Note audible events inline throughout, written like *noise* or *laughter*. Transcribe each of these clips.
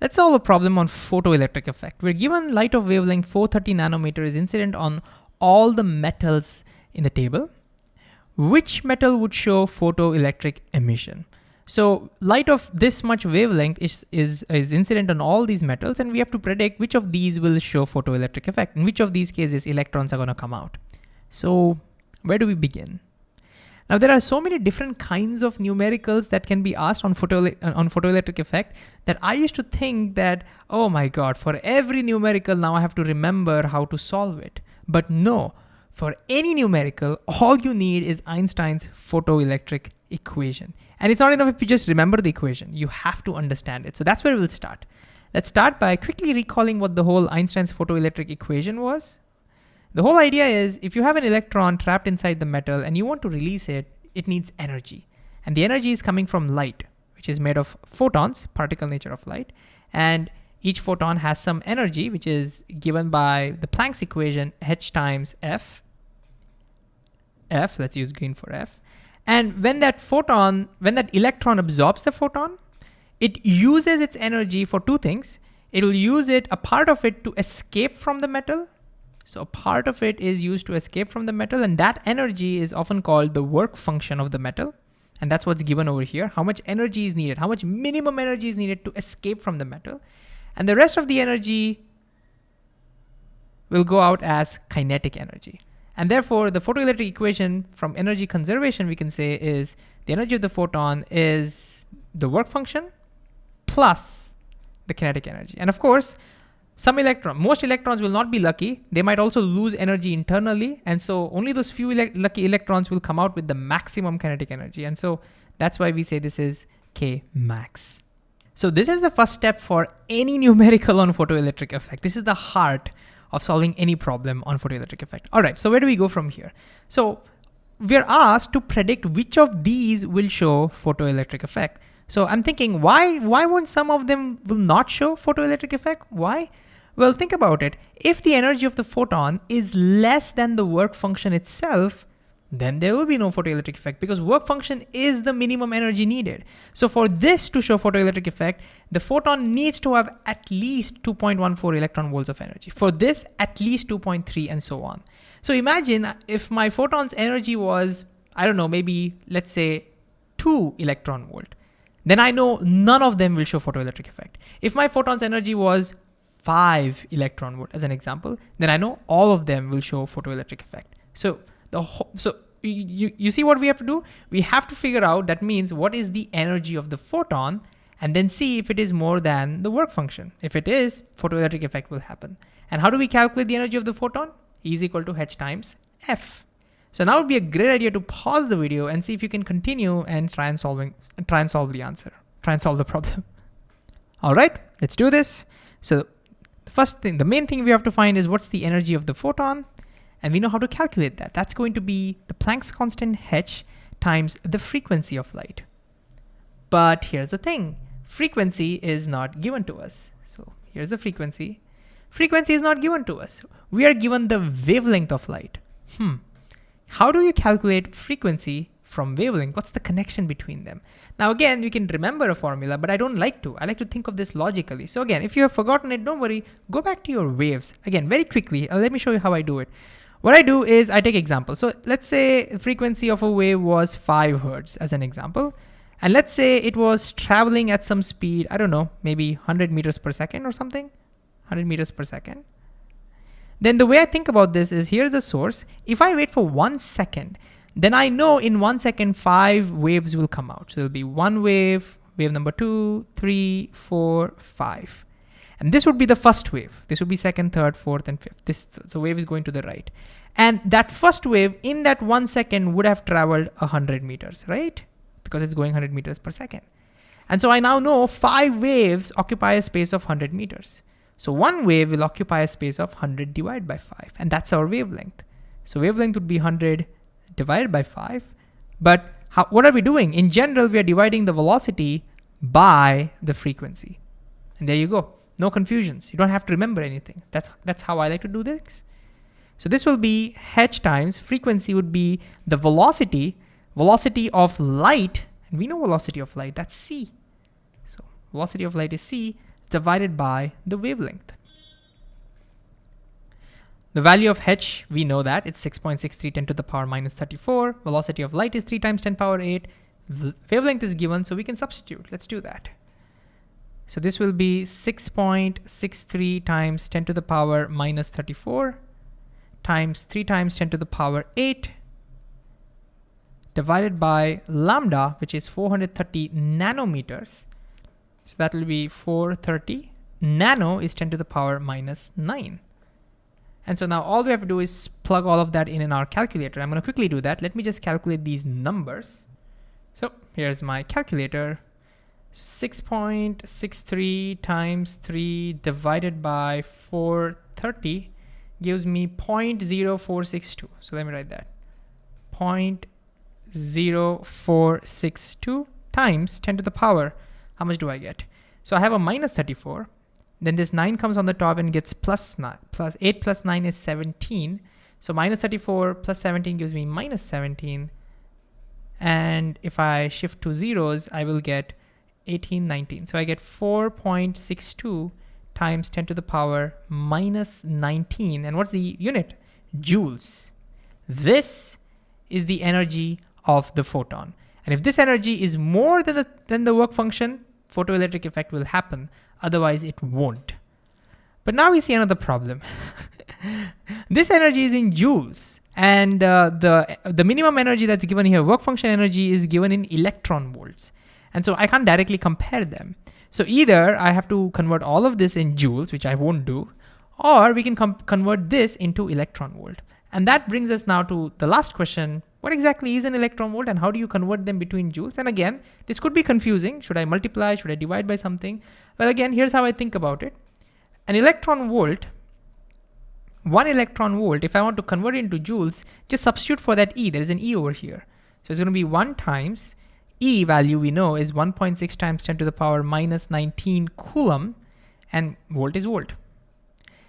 Let's solve a problem on photoelectric effect. We're given light of wavelength 430 nanometer is incident on all the metals in the table. Which metal would show photoelectric emission? So light of this much wavelength is, is, is incident on all these metals and we have to predict which of these will show photoelectric effect. In which of these cases electrons are gonna come out. So where do we begin? Now there are so many different kinds of numericals that can be asked on, photo, on photoelectric effect that I used to think that, oh my God, for every numerical now I have to remember how to solve it. But no, for any numerical, all you need is Einstein's photoelectric equation. And it's not enough if you just remember the equation, you have to understand it. So that's where we'll start. Let's start by quickly recalling what the whole Einstein's photoelectric equation was. The whole idea is if you have an electron trapped inside the metal and you want to release it, it needs energy. And the energy is coming from light, which is made of photons, particle nature of light. And each photon has some energy, which is given by the Planck's equation, h times f. f, let's use green for f. And when that photon, when that electron absorbs the photon, it uses its energy for two things. It will use it, a part of it to escape from the metal so a part of it is used to escape from the metal and that energy is often called the work function of the metal. And that's what's given over here. How much energy is needed, how much minimum energy is needed to escape from the metal. And the rest of the energy will go out as kinetic energy. And therefore the photoelectric equation from energy conservation we can say is the energy of the photon is the work function plus the kinetic energy. And of course, some electron, most electrons will not be lucky. They might also lose energy internally. And so only those few ele lucky electrons will come out with the maximum kinetic energy. And so that's why we say this is K max. So this is the first step for any *laughs* numerical on photoelectric effect. This is the heart of solving any problem on photoelectric effect. All right, so where do we go from here? So we're asked to predict which of these will show photoelectric effect. So I'm thinking, why, why won't some of them will not show photoelectric effect? Why? Well, think about it. If the energy of the photon is less than the work function itself, then there will be no photoelectric effect because work function is the minimum energy needed. So for this to show photoelectric effect, the photon needs to have at least 2.14 electron volts of energy. For this, at least 2.3 and so on. So imagine if my photon's energy was, I don't know, maybe let's say two electron volt, then I know none of them will show photoelectric effect. If my photon's energy was five electron volt as an example, then I know all of them will show photoelectric effect. So the so you, you see what we have to do? We have to figure out that means what is the energy of the photon and then see if it is more than the work function. If it is, photoelectric effect will happen. And how do we calculate the energy of the photon? E is equal to h times f. So now would be a great idea to pause the video and see if you can continue and try and solving try and solve the answer, try and solve the problem. *laughs* All right, let's do this. So the first thing, the main thing we have to find is what's the energy of the photon, and we know how to calculate that. That's going to be the Planck's constant h times the frequency of light. But here's the thing, frequency is not given to us. So here's the frequency. Frequency is not given to us. We are given the wavelength of light. Hmm. How do you calculate frequency from wavelength, what's the connection between them? Now again, you can remember a formula, but I don't like to. I like to think of this logically. So again, if you have forgotten it, don't worry, go back to your waves. Again, very quickly, uh, let me show you how I do it. What I do is I take example. So let's say frequency of a wave was five Hertz as an example. And let's say it was traveling at some speed, I don't know, maybe 100 meters per second or something, 100 meters per second. Then the way I think about this is here's the source. If I wait for one second, then I know in one second, five waves will come out. So there'll be one wave, wave number two, three, four, five. And this would be the first wave. This would be second, third, fourth, and fifth. This so wave is going to the right. And that first wave in that one second would have traveled 100 meters, right? Because it's going 100 meters per second. And so I now know five waves occupy a space of 100 meters. So one wave will occupy a space of 100 divided by 5, and that's our wavelength. So wavelength would be 100 divided by 5. But how, what are we doing? In general, we are dividing the velocity by the frequency. And there you go. No confusions. You don't have to remember anything. That's, that's how I like to do this. So this will be h times frequency would be the velocity, velocity of light, and we know velocity of light, that's c. So velocity of light is c, divided by the wavelength. The value of h, we know that, it's 6.63 10 to the power minus 34. Velocity of light is 3 times 10 power 8. The wavelength is given, so we can substitute. Let's do that. So this will be 6.63 times 10 to the power minus 34 times 3 times 10 to the power 8 divided by lambda, which is 430 nanometers. So that will be 430. Nano is 10 to the power minus 9. And so now all we have to do is plug all of that in in our calculator. I'm going to quickly do that. Let me just calculate these numbers. So here's my calculator. 6.63 times 3 divided by 430 gives me 0.0462. So let me write that. 0.0462 times 10 to the power. How much do I get? So I have a minus 34. Then this 9 comes on the top and gets plus 9. Plus 8 plus 9 is 17. So minus 34 plus 17 gives me minus 17. And if I shift to zeros, I will get 18, 19. So I get 4.62 times 10 to the power minus 19. And what's the unit? Joules. This is the energy of the photon. And if this energy is more than the, than the work function, photoelectric effect will happen. Otherwise it won't. But now we see another problem. *laughs* this energy is in joules. And uh, the, the minimum energy that's given here, work function energy is given in electron volts. And so I can't directly compare them. So either I have to convert all of this in joules, which I won't do, or we can convert this into electron volt. And that brings us now to the last question. What exactly is an electron volt and how do you convert them between joules? And again, this could be confusing. Should I multiply? Should I divide by something? Well, again, here's how I think about it. An electron volt, one electron volt, if I want to convert it into joules, just substitute for that E. There's an E over here. So it's gonna be one times E value we know is 1.6 times 10 to the power minus 19 Coulomb and volt is volt.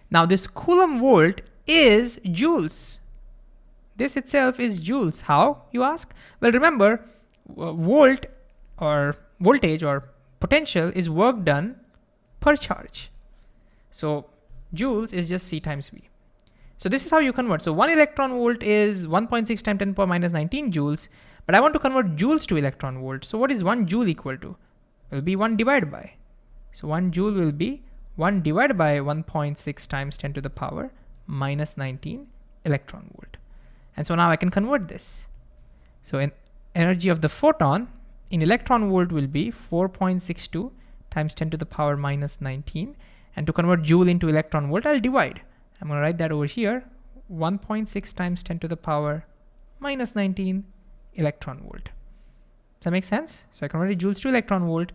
Now this Coulomb volt is joules. This itself is joules. How, you ask? Well, remember, uh, volt or voltage or potential is work done per charge. So joules is just C times V. So this is how you convert. So one electron volt is 1.6 times 10 to the power minus 19 joules. But I want to convert joules to electron volt. So what is one joule equal to? Will be one divided by. So one joule will be one divided by 1.6 times 10 to the power minus 19 electron volt. And so now I can convert this. So in energy of the photon in electron volt will be 4.62 times 10 to the power minus 19. And to convert joule into electron volt, I'll divide. I'm gonna write that over here, 1.6 times 10 to the power minus 19 electron volt. Does that make sense? So I converted joules to electron volt,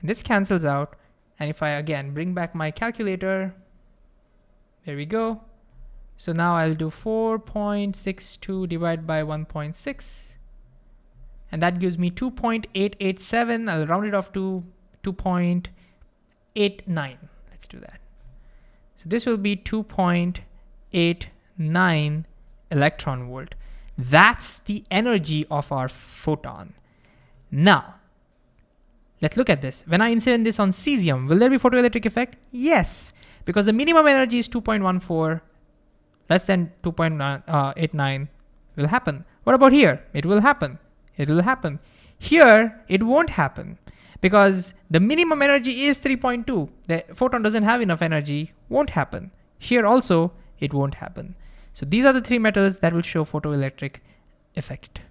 and this cancels out. And if I again bring back my calculator, there we go. So now I'll do 4.62 divided by 1.6, and that gives me 2.887. I'll round it off to 2.89. Let's do that. So this will be 2.89 electron volt. That's the energy of our photon. Now, let's look at this. When I incident this on cesium, will there be photoelectric effect? Yes, because the minimum energy is 2.14, less than 2.89 uh, will happen. What about here? It will happen. It will happen. Here, it won't happen because the minimum energy is 3.2. The photon doesn't have enough energy, won't happen. Here also, it won't happen. So these are the three metals that will show photoelectric effect.